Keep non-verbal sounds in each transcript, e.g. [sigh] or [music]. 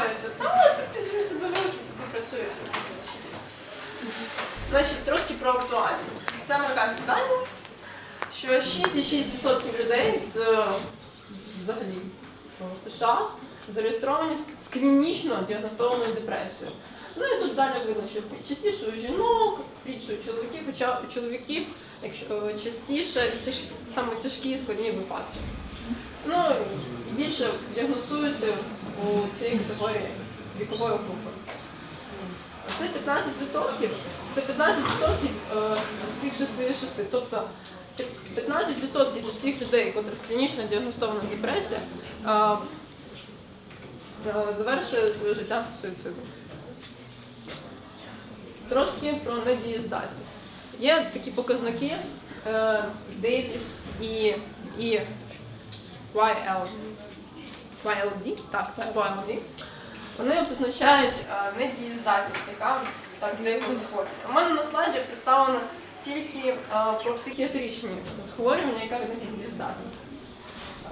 розстроюються. Та ти візьми себе в руки, ти працюєш. Значить, трошки про актуальність. Це американські дані, що 6,6% людей з взагалі США зареєстровані з- клінічно діагностованою депресією. Ну і тут далі видно, що частіше у жінок, рідше у чоловіків, хоча у чоловіків якщо е, частіше тяж, саме тяжкі і складні випадки. Ну, більше діагностуються у цієї категорії вікової групи. Це 15%, це 15% е, з цих 66. Тобто 15% з всіх людей, котрих клінічно діагностована депресія, е, е, завершує своє життя суїцидом. Трошки про недієздатність. Є такі показники Davis і, і YL, YLD, так, YLD. Вони позначають е, недієздатність, яка так для його захворювання. У мене на слайді представлено тільки е, про психіатричні захворювання, яка недієздатність.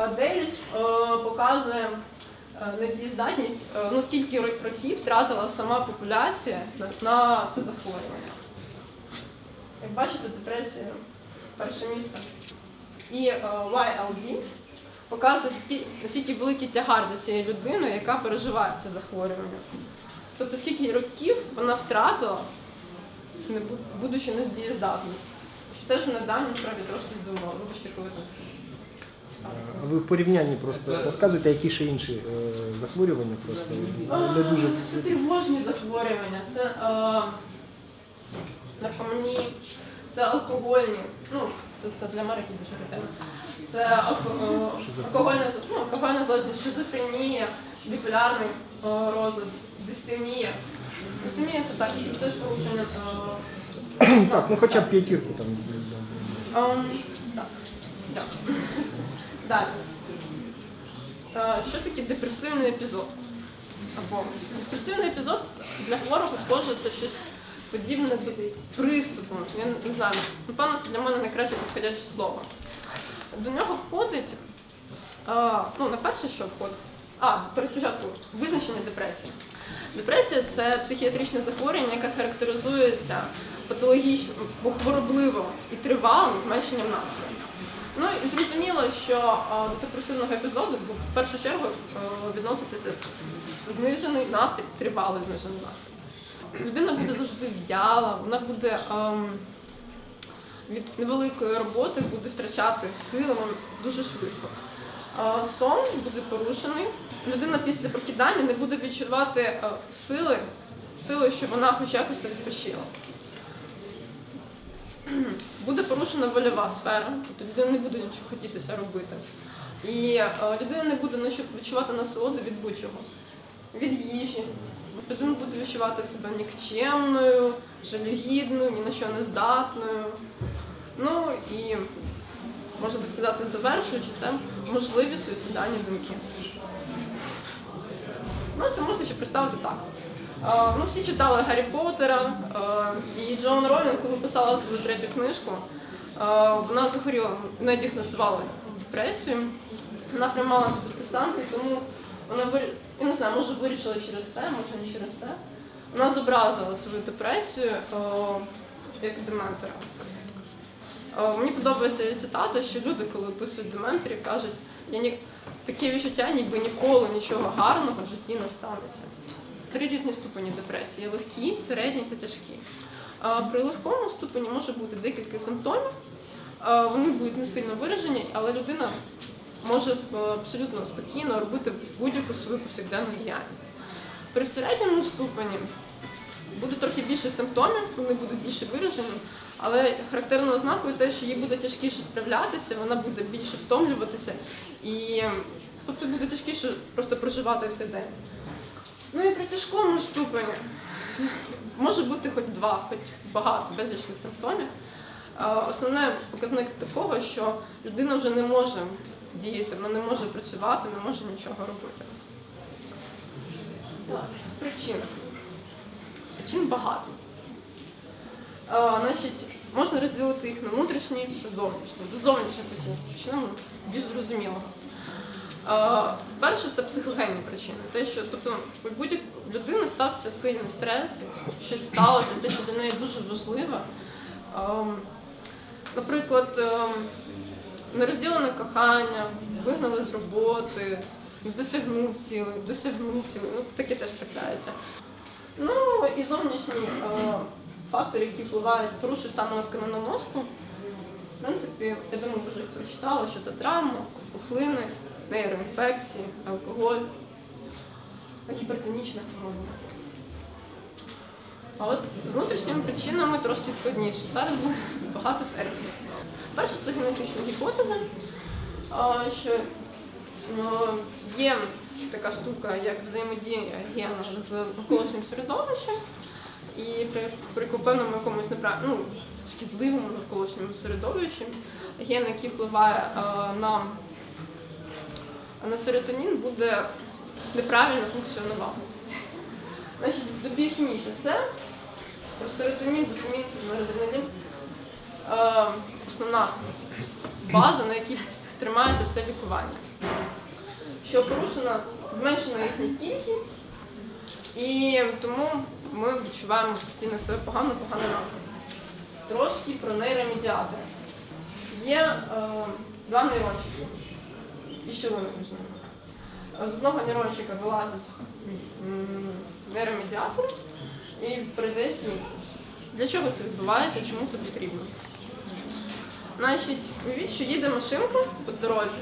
Е, Дейліс е, показує недієздатність, ну скільки ро- років втратила сама популяція на, це захворювання. Як бачите, депресія перше місце. І YLD показує, наскільки великий тягар для цієї людини, яка переживає це захворювання. Тобто скільки років вона втратила, не будучи недієздатною. Що теж мене дані насправді трошки здивувало. Вибачте, коли так. Ви в порівнянні просто розказуєте, які ще інші е, захворювання просто не дуже. Це тривожні захворювання, це е, наркоманії, це алкогольні. Ну, це, це для Америки дуже ретельно. Це алко- е, алкогольна, ну, алкогольна залежність, шизофренія, біполярний е, розлад, дистемія. Дистемія це так, це теж порушення. Е, Так, ну хоча б п'ятірку там. Ем, так. Дякую. Далі. Е, Що таке депресивний епізод? Або депресивний епізод для хворого схоже це щось подібне до приступу. Я не знаю, напевно, це для мене найкраще підходяще слово. До нього входить, е, ну, на перше, що входить. А, перед спочатку, визначення депресії. Депресія це психіатричне захворювання, яке характеризується патологічним, хворобливим і тривалим зменшенням настрою. Ну і зрозуміло, що до депресивного епізоду в першу чергу відноситися знижений настрій, тривалий знижений настрій. Людина буде завжди в'яла, вона буде ем, від невеликої роботи буде втрачати сили дуже швидко. А, Сон буде порушений. Людина після прокидання не буде відчувати е, сили, сили, що вона хоч якось так відпочила. [clears throat] Буде порушена вольова сфера, тобто людина не буде нічого хотітися робити. І е, людина не буде відчувати насолоду від будь-чого, від їжі. Людина буде відчувати себе нікчемною, жалюгідною, ні на що не здатною. Ну і можна сказати, завершуючи це можливі суїцидальні думки. Ну, це можна ще представити так. Е, ну, всі читали Гаррі Поттера, е, і Джон Ролінг, коли писала свою третю книжку, е, вона захворіла, вона дійсно звали депресію. Вона приймала антидепресанти, тому вона я не знаю, може вирішила через це, може не через це. Вона зобразила свою депресію е, як дементора. Е, Мені подобається її цитата, що люди, коли описують дементорів, кажуть, я ні... таке відчуття, ніби ніколи нічого гарного в житті не станеться. Три різні ступені депресії: легкі, середні та тяжкі. А При легкому ступені може бути декілька симптомів. Вони будуть не сильно виражені, але людина може е, абсолютно спокійно робити будь-яку свою повсякденну діяльність. При середньому ступені буде трохи більше симптомів, вони будуть більше виражені, але характерною ознакою те, що їй буде тяжкіше справлятися, вона буде більше втомлюватися і тобто буде тяжкіше просто проживати цей день. Ну і при тяжкому ступені може бути хоч два, хоч багато безлічних симптомів. е, основний показник такого, що людина вже не може діяти, вона не може працювати, не може нічого робити. Причин. Причин багато. Е, значить, можна розділити їх на внутрішні та зовнішні. До зовнішніх причин почнемо більш зрозумілого. Е, перше це психогенні причини. Те, що тобто у будь людини стався сильний стрес, щось сталося, те, що для неї дуже важливо. Ем, наприклад, ем, нерозділене кохання, вигнали з роботи, досягнув цілий, досягнув цілий. Ну, таке теж трапляється. Ну і зовнішні е, фактори, які впливають, порушують саме тканину мозку. В принципі, я думаю, вже їх прочитали, що це травма, пухлини, нейроінфекції, алкоголь, гіпертонічна хвороба. А от з внутрішніми причинами трошки складніше. Зараз буде багато термінів. Перше це генетична гіпотеза, що ну, є така штука, як взаємодія гена з навколишнім середовищем, і при, при певному якомусь неправ... ну, шкідливому навколишньому середовищі ген, який впливає на, на серотонін, буде неправильно функціонувати. Значить, до біохімічних це серотонін, дофамін, норадреналін основна база, на якій тримається все лікування. Що порушена, зменшена їхня кількість, і тому ми відчуваємо постійно себе погано, погано настрій. Трошки про нейромедіатори. Є е, два нейрончики і щілини між ними. З одного нейрончика вилазить м, нейромедіатор і передається імпульс. Для чого це відбувається, чому це потрібно? Значить, уявіть, що їде машинка по дорозі,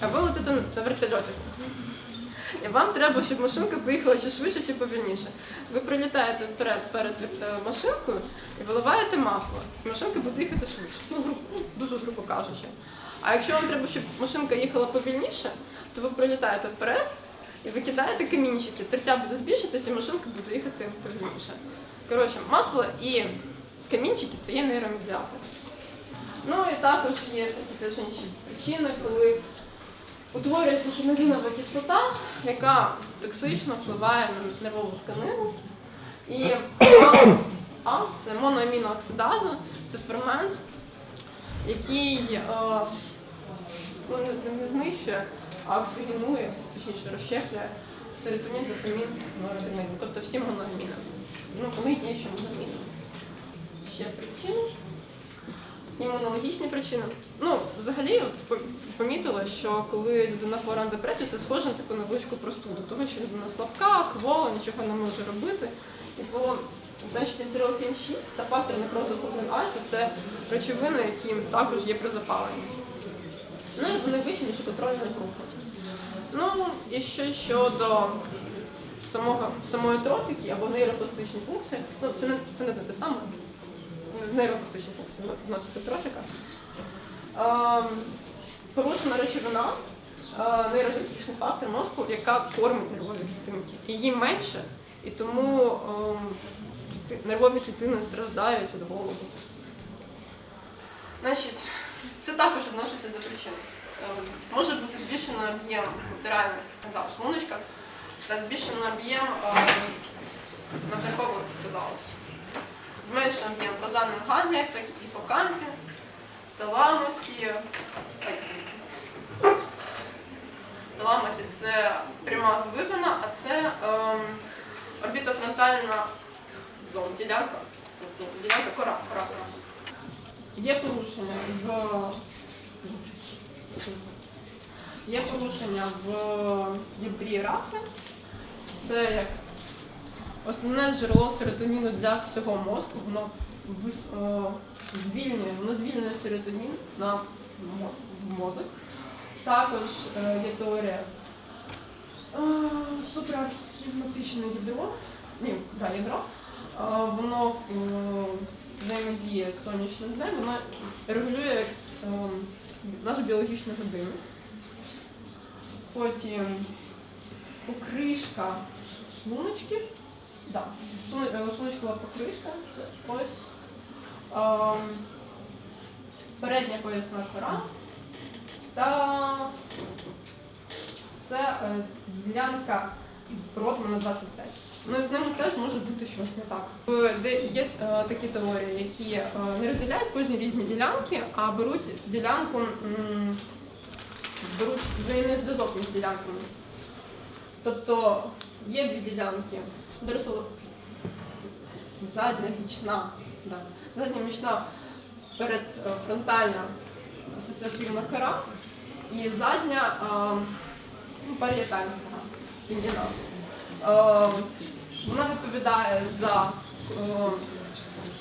а ви летите на вертольоті. І вам треба, щоб машинка поїхала чи швидше, чи повільніше. Ви прилітаєте вперед перед е, машинкою і виливаєте масло. І машинка буде їхати швидше. Ну, ну, дуже грубо кажучи. А якщо вам треба, щоб машинка їхала повільніше, то ви прилітаєте вперед і ви кидаєте камінчики. Тертя буде збільшитися, і машинка буде їхати повільніше. Коротше, масло і камінчики це є нейромедіатор. Ну і також є всякі теж інші причини, коли утворюється хінолінова кислота, яка токсично впливає на нервову тканину. І А це моноамінооксидаза, це фермент, який е, ну, не знищує, а оксигенує, точніше розщеплює серотонін, дофамін, норадреналін, тобто всі моноаміни. Ну, вони є ще моноаміни. Ще причини. Імунологічні причини. Ну, взагалі помітила, що коли людина хвора на депресію, це схоже на таку невеличку простуду, тому що людина слабка, квола, нічого не може робити. І було значить інтерлeukin 6 та фактор некрозу альфа це речовини, які також є при запаленні. Ну і вони вищі, ніж контрольна група. Ну і ще щодо самого, самої трофіки або нейропластичні функції, ну це не це не те саме. Нейропластичні функції вноситься. Ем, порушена речовина, е, фактор мозку, яка кормить нервові клітинки. Її менше, і тому ем, нервові клітини страждають від голоду. Значить, це також відноситься до причин. Ем, Може бути збільшено об'єм в шлуночках та збільшено об'єм ем, надлишкових в базальних гангліях, так і гіпокампі, таламусі. ой, Таламусі це пряма звивина, а це ем, орбітофронтальна зона, ділянка, ні, ділянка кора, кора. Є порушення в є порушення в ядрі рафи. Це як основне джерело серотоніну для всього мозку. Воно е, звільнює, воно звільнює серотонін на мозок. Також е, є теорія е, суprachiasматичне ядро. Ні, да, ядро. Воно взаємодіє сонячним днем, воно регулює нашу біологічну годину. Потім покришка шлуночків. Да. шлу- е, покришка. Це ось передня поясна кора та це е, ділянка роту на 25. Ну і з ними теж може бути щось не так. Е, Де є е, такі теорії, які е, не розділяють кожні різні ділянки, а беруть ділянку, м, беруть взаємний зв'язок між ділянками. Тобто є дві ділянки, доросло задня бічна, да. задня бічна перед е, асоціативна кора і задня е, ну, парієтальна кора. Е, Вона відповідає за,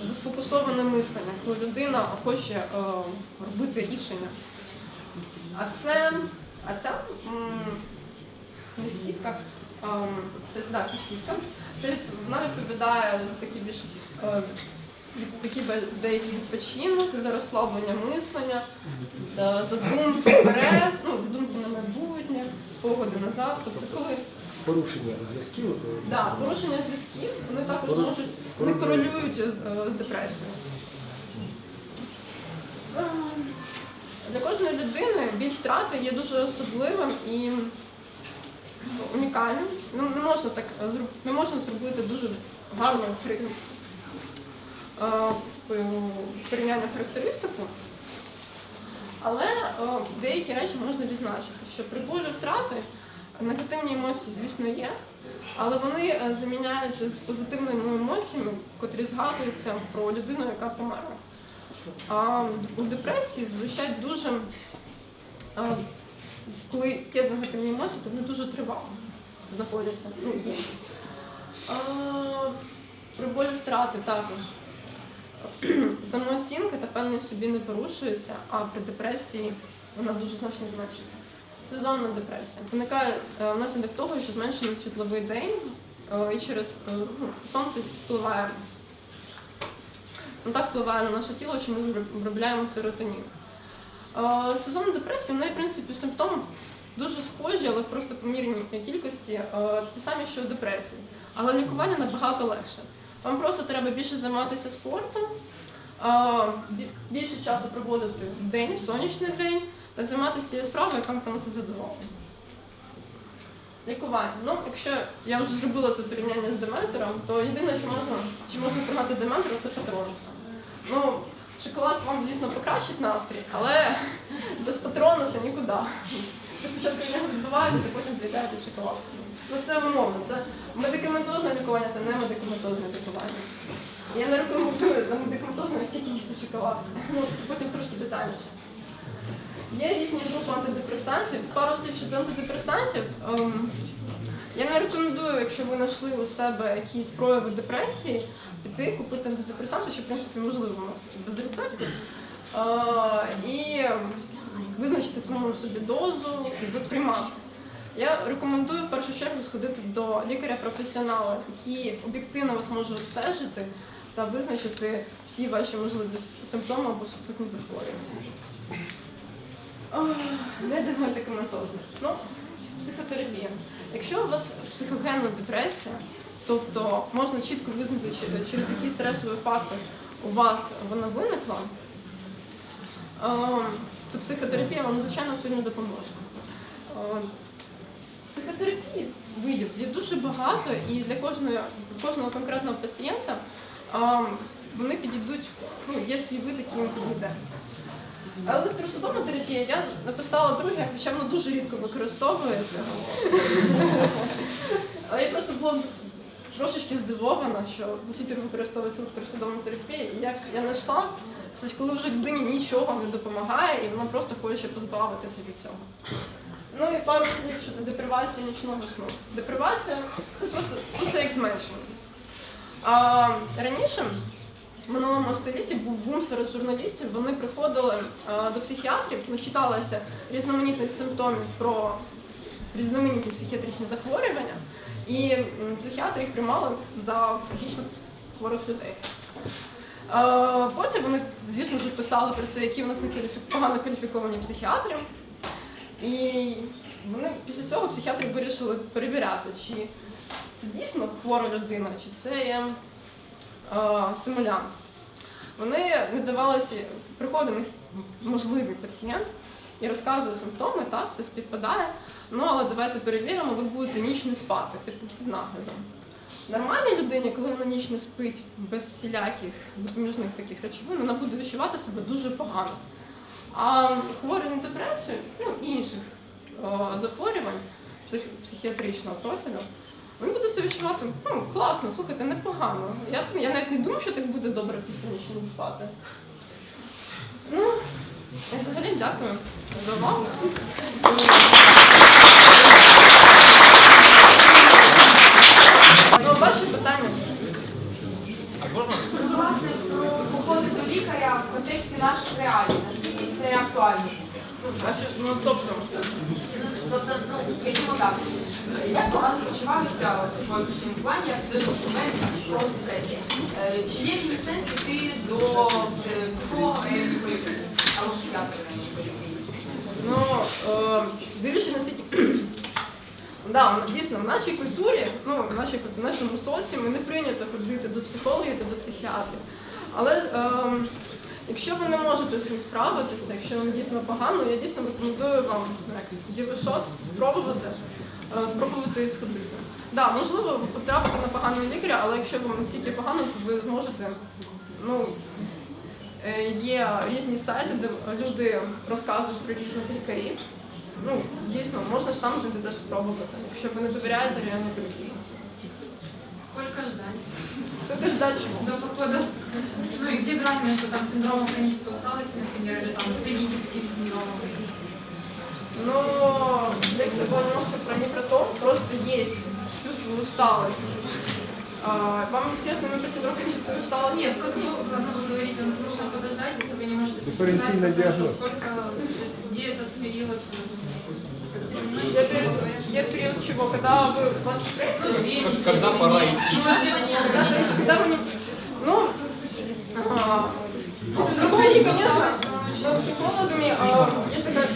за сфокусоване мислення, коли людина хоче робити рішення. А це, а ця сітка, ем, це, да, це сітка. Це вона відповідає за такі більш е, такі деякий відпочинок, за розслаблення мислення, е, задумки вперед, ну, задумки на майбутнє, спогади назад. Тобто, коли Порушення зв'язків. е, да, порушення зв'язків, вони також Пору- можуть вони породжують. корелюють з, е, з депресією. Ем, Для кожної людини біль втрати є дуже особливим і унікальним. Ну, не можна так е, не можна зробити дуже гарну е, порівняння характеристику. Але е, деякі речі можна відзначити, що при болю втрати негативні емоції, звісно, є, але вони заміняються з позитивними емоціями, котрі згадуються про людину, яка померла. А у депресії зазвичай дуже, коли є негативні емоції, то вони дуже тривало знаходяться. Ну, є. А, при болі втрати також. [clears throat] Самооцінка та певність собі не порушується, а при депресії вона дуже значно зменшена. Сезонна депресія виникає е, внаслідок того, що зменшений світловий день е, і через е, ну, сонце впливає. Ну, так впливає на наше тіло, що ми виробляємо серотонін. Сезонна депресія, в неї, в принципі, симптоми дуже схожі, але просто помірні кількості, е, ті самі, що депресії. Але лікування набагато легше. Вам просто треба більше займатися спортом, е, більше часу проводити день, в сонячний день, та займатися тією справою, яка вам приносить задоволення. Лікування. Ну, якщо я вже зробила це порівняння з дементором, то єдине, що можна, чи можна тримати дементора, це патронуса. Ну, шоколад вам, дійсно, покращить настрій, але [laughs] без патронуса нікуди. Ви спочатку нього відбуваєтеся, потім з'являєтесь шоколад. Ну це умовно, це медикаментозне лікування, це не медикаментозне лікування. Я не рекомендую на медикаментозне стільки їсти шоколад. Ну, потім трошки детальніше. Є різні групи антидепресантів. Пару слів щодо антидепресантів. Ем, я не рекомендую, якщо ви знайшли у себе якісь прояви депресії, піти купити антидепресанти, що в принципі можливо у нас без рецепту. Е, і визначити самому собі дозу і приймати. Я рекомендую в першу чергу сходити до лікаря-професіонала, який об'єктивно вас може обстежити та визначити всі ваші можливі симптоми або супутні захворювання. Не медикаментозне. Ну, психотерапія. Якщо у вас психогенна депресія, тобто можна чітко визнати, через який стресовий фактор у вас вона виникла, ем, то психотерапія вам звичайно сильно допоможе. Ем, Психотерапії видів є дуже багато, і для кожної, кожного конкретного пацієнта ем, вони підійдуть, ну, є свій вид, який їм підійде. Електросудова терапія я написала друге, хоча воно дуже рідко використовується. [laughs] Я просто була трошечки здивована, що до сих пір використовується електросудова терапія. І я, я знайшла, це коли вже людині нічого не допомагає, і вона просто хоче позбавитися від цього. Ну і пару слів щодо депривації нічного сну. Депривація це просто ну, це як зменшення. А, раніше в минулому столітті був бум серед журналістів. Вони приходили е, до психіатрів, начиталися різноманітних симптомів про різноманітні психіатричні захворювання, і психіатри їх приймали за психічно хворих людей. Е, Потім вони, звісно ж, писали про це, які в нас некваліфі- погано кваліфіковані психіатри. І вони після цього психіатри вирішили перевіряти, чи це дійсно хвора людина, чи це є е, симулянт. Вони не давалися, них можливий пацієнт і розказує симптоми, так, це співпадає. Ну але давайте перевіримо, ви будете ніч не спати під, під наглядом. Нормальній людині, коли вона ніч не спить без всіляких допоміжних таких речовин, вона буде відчувати себе дуже погано. А хворий на депресію, ну інших о, захворювань псих, психіатричного профілю, він буде себе відчувати ну, класно, слухайте, непогано. Я, я навіть не думаю, що так буде добре після нічого спати. Ну, взагалі дякую за увагу. Ну, ваші питання. Власне, про походи до лікаря в контексті наших реалій. Наскільки це актуально? Ну, тобто, Тобто, ну, скажімо так, я погано почуваюся в сьогоднішньому плані, як людина, що в мене пішла депресія. Е, Чи є якийсь сенс йти до психолога Ну, е, дивлячись на. Да, дійсно, в нашій культурі, ну, в, нашій, в нашому соціумі не прийнято ходити до психологів та до психіатрів. Але е, якщо ви не можете з цим справитися, якщо вам дійсно погано, я дійсно рекомендую вам ну, дівишот спробувати, е, спробувати сходити. Да, можливо, ви потрапите на поганого лікаря, але якщо вам настільки погано, то ви зможете ну, Є різні сайти, де люди розказують про різних лікарів. Ну, дійсно, можна ж там зайти теж спробувати. Якщо ви не довіряєте реально поліклініці. Сколько ждать Це теж далі. до похода? Ну и где грань между там синдромом хронической усталости, например, или там астеническим синдромом? Ну, як це було немножко про не про то, просто есть чувство усталости. А, вам интересно, мы про синдром хронической усталости? Нет, как вы, как вы говорите, нужно подождать, если вы не можете Дифференційний справиться, діагноз. Сколько, где этот период? Я период, чего? Когда вы вас депрессия? Когда пора идти? Ну, Когда, вы не... Ну, с психологи, конечно, но с психологами, а, есть такая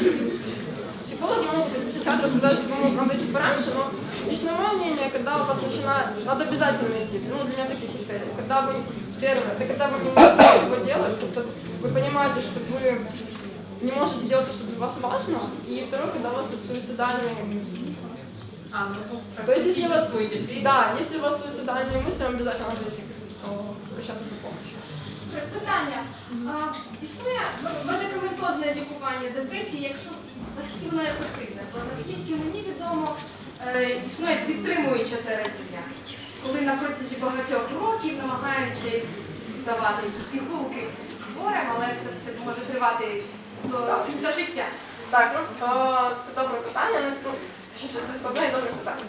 Психологи могут, и психиатры сказать, что вы надо идти пораньше, но лично мое мнение, когда у вас начинает, надо обязательно идти, ну, для меня такие критерии. Когда вы, первое, это когда вы не можете этого делать, это вы понимаете, что вы не можете делать то, что для вас важно, и второе, когда у вас суицидальные мысли. А, ну, То есть, если у вас, практическую депрессию. да, если у вас суицидальные мысли, вам обязательно надо идти о, обращаться за помощью. Питання. А, існує медикаментозне лікування депресії, якщо наскільки воно ефективне? Бо наскільки мені відомо, е, існує підтримуюча терапія, коли на протязі багатьох років намагаються давати якісь пігулки хворим, але це все може тривати до кінця життя. Так, ну е, це добре питання. Ну, ну, це складне і добре питання.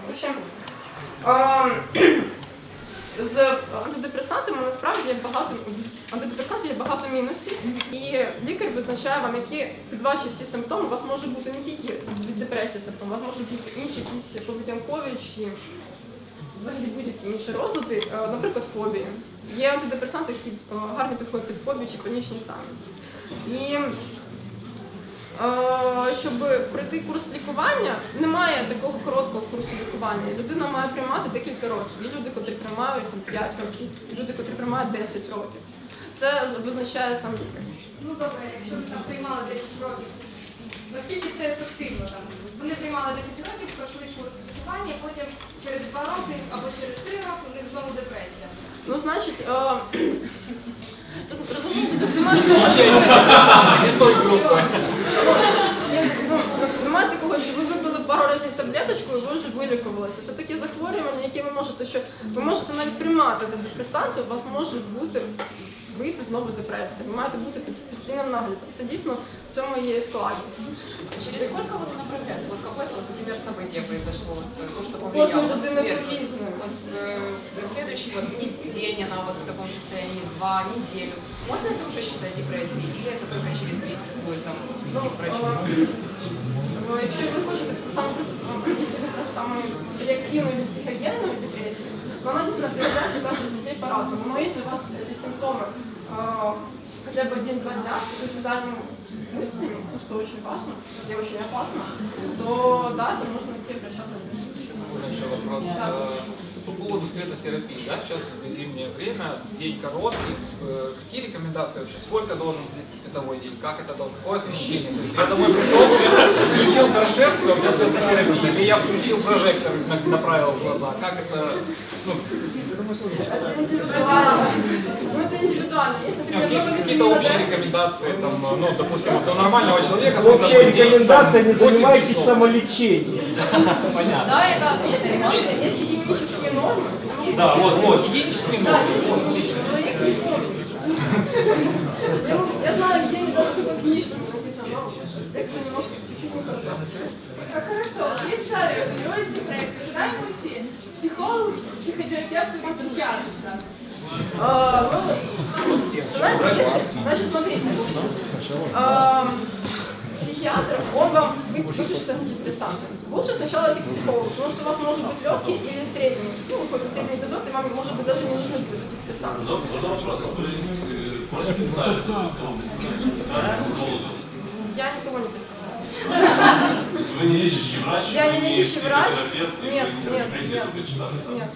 З антидепресантами насправді є багато антидепресантів є багато мінусів, і лікар визначає вам, які під ваші всі симптоми у вас може бути не тільки від депресії симптом, у вас можуть бути інші якісь поведінкові чи взагалі будь-які інші розлади, е, наприклад, фобії. Є антидепресанти, які е, гарно підходять під фобію чи панічні стани. І щоб пройти курс лікування, немає такого короткого курсу лікування. Людина має приймати декілька років. Є люди, котрі приймають там, 5 років, є люди, котрі приймають 10 років. Це визначає сам лікар. Ну добре, якщо ви там приймали 10 років, наскільки це ефективно? Там? Вони приймали 10 років, пройшли курс лікування, потім через 2 роки або через 3 роки у них знову депресія. Ну, значить, е, [coughs] тут розумієте, тут [laughs] немає вилікувалися. Це таке захворювання, яке ви можете, що ви можете навіть приймати антидепресанти, у вас може бути вийти знову депресія. Ви маєте бути під постійним наглядом. Це дійсно в цьому є і складність. Через сколько вот направляется? Вот какое-то, вот, например, событие произошло, вот, э, то, что Кожної повлияло вот людини сверху. по-різному. Вот, э, следующий вот, день она вот в таком состоянии, два, неделю. Можно это уже считать депрессией? Или это только через месяц будет там идти к врачу? ну, якщо ви хочете саме якщо ви хочете саме реактивну или психогенную депрессию, то она действительно проявляется у каждого людей по-разному. Но если у вас эти симптомы э, хотя бы один-два дня с суицидальными мыслями, что очень важно и очень опасно, то да, то можно идти обращаться. Еще вопрос. Да. По поводу светотерапии, да, сейчас зимнее время, день короткий, э, какие рекомендации вообще, сколько должен длиться световой день, как это должно, какое освещение? То есть я домой пришел, включил торшер, все, у меня светотерапия, или я включил прожектор, на- направил в глаза, как это, ну, Какие-то общие рекомендации, там, ну, допустим, у нормального человека Общая рекомендация, не там, 8 занимайтесь самолечением. [laughs] Понятно. Да, это есть рекомендации, да, вот, вот, единичный номер. Я знаю, где они даже только книжки Хорошо, есть человек, у него есть депрессия, знаем уйти. Психолог, психотерапевт или психиатр э, ну, сразу? А, значит, смотрите. Эм, психиатр, он вам вы- выпишет антидессанты. Лучше сначала идти к психологу, потому что у вас может быть легкий или средний, ну, какой-то средний эпизод, и вам, может быть, даже не нужны будут антидессанты. Можно вы Я никого не представляю. То есть вы не лечащий врач, Я не лечащий врач. Нет, нет, нет.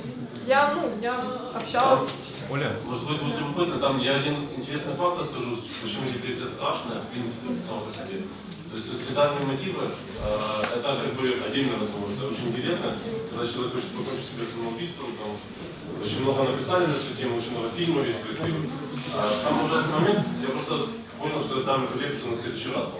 Я, ну, я общалась. Оля, может быть, вот любопытно, там я один интересный факт расскажу, почему депрессия страшная, в принципе, сама по себе. То есть суицидальные мотивы, э, это как бы отдельный разговор, это очень интересно, когда человек хочет покончить себе самоубийством, там, очень много написали на эту тему, очень много фильмов есть красивых. А самый ужасный момент, я просто понял, что я дам эту лекцию на следующий раз.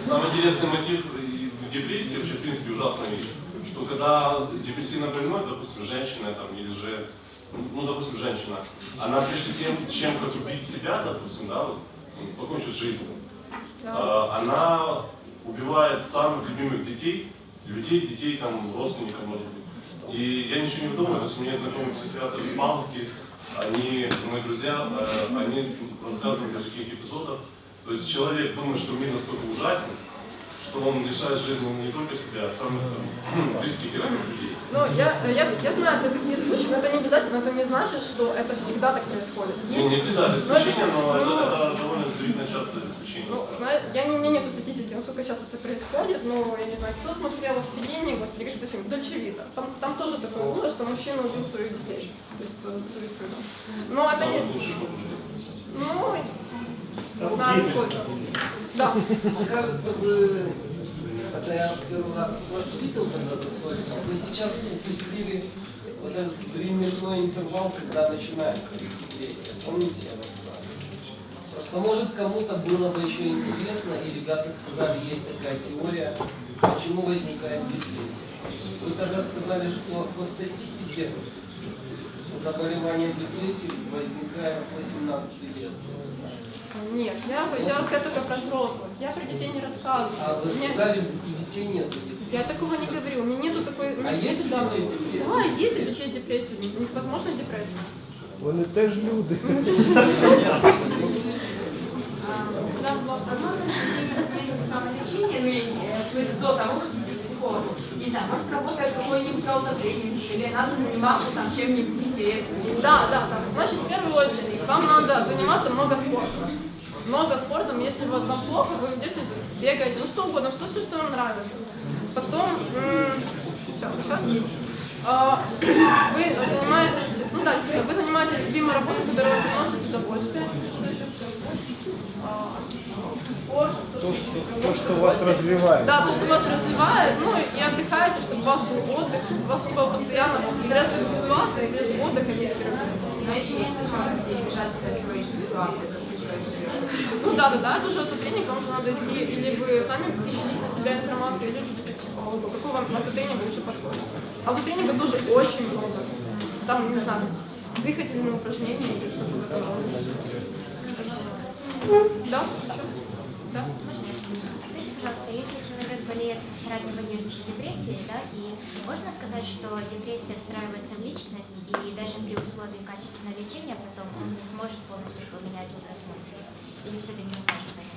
Самый интересный мотив в депрессии, вообще, в принципе, ужасная вещь, что когда депрессивно больной, допустим, женщина там, или же, ну, допустим, женщина, она прежде тем, чем как убить себя, допустим, да, вот, ну, жизнью, а, она убивает самых любимых детей, людей, детей, там, родственников, может быть. И я ничего не выдумываю, то есть у меня знакомый психиатр с Павловки, они, мои друзья, э, они рассказывали о таких эпизодах. То есть человек думает, что мир настолько ужасен, что он лишает жизни не только себя, а самых там, [clears throat] близких и родных людей. Ну, я, я, я знаю про такие случаи, но это не обязательно, это не значит, что это всегда так происходит. Ну, не всегда это Ну, это- исключение, но это, ну, это Ну, я не, у меня нет статистики, насколько сейчас это происходит, но я не знаю, кто смотрел «Введение», господи, как это фильм, «Дольче Вита». Там, там тоже такое было, что мужчина убил своих детей, то есть э, суицидом. Но это не... Самый лучший побуждение. Ну, не знаю, сколько. Да. Кажется, вы, когда я первый раз вас видел тогда за столиком, вы сейчас упустили вот этот временной интервал, когда начинается депрессия. Помните, я вас Просто может кому-то было бы еще интересно, и ребята сказали, есть такая теория, почему возникает депрессия. Вы тогда сказали, что по статистике заболевание депрессией возникает с 18 лет. Нет, я, я рассказываю только про взрослых. Я про детей не рассказываю. А вы Мне- сказали, у детей нет депрессии. Я такого не говорю. У меня нету такой... А есть у детей депрессия? Да, есть у детей депрессия. Возможно, депрессия. Вони теж люди. Да, возможно. самолечение, ну, я не- э, в смысле, до того, как идти к психологу. Не знаю, может, работает какой-нибудь тренинг, или надо заниматься там чем-нибудь интересным. Да, да, да. Значит, в первую очередь, вам надо заниматься много спортом. Много спортом, если вот вам плохо, вы идете, бегаете, ну что угодно, что все, что вам нравится. Потом, сейчас, сейчас. А, вы занимаетесь, ну да, вы занимаетесь любимой работой, которая приносит удовольствие. Что еще? А. То, что, то, что вас развивает. Да, то, что вас развивает, ну и отдыхаете, чтобы у вас был отдых, чтобы у вас не было постоянно стрессовых ситуаций, без отдыха, без перерыва. Живешь, Ну да, да, да, это уже автотренинг, вам уже надо идти, или вы сами ищете для себя информацию, или же идете к психологу. Какой вам автотренинг лучше подходит? Автотренинга тоже очень много. Там, не знаю, дыхательные упражнения или что-то роде. Да? Да? Скажите, пожалуйста, если человек болеет раннего детства с депрессией, да, и можно сказать, что депрессия встраивается в личность, и даже при условии качественного лечения потом он не сможет полностью поменять образ мысли? Или все-таки не сможет?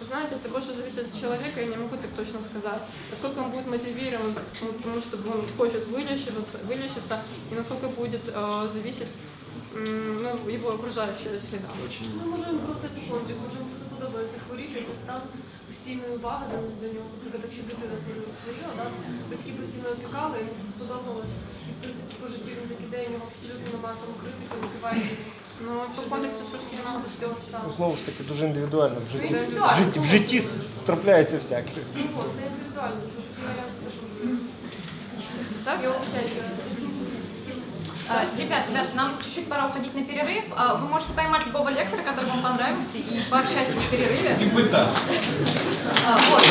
Вы Знаете, это больше зависит от человека, я не могу так точно сказать. Насколько он будет мотивирован ну, к тому, чтобы он хочет вылечиваться, вылечиться, и насколько будет э, зависеть м, ну, его окружающая среда. Ну, може він просто підходить, може він просто подобається хворіти, стан постійної уваги до, до нього. Наприклад, якщо дитина хворіла, да, батьки постійно опікали, йому це сподобалось. І, в принципі, по житті він такий день, у нього абсолютно немає самокритики, випиває. Ну, по кодексу шкільного до цього стану. Ну, знову ж таки, дуже індивідуально. В житті, в Індивідуально, житті, в житті трапляється всяке. Ну, от, це індивідуально. Тут такий варіант теж можливий. Так, Я вибачаю, що А, Ребят, ребят, нам чуть-чуть пора уходить на перерыв. А, Вы можете поймать любого лектора, который вам понравился, и пообщаться в перерыве. И пытаться. А, Вот.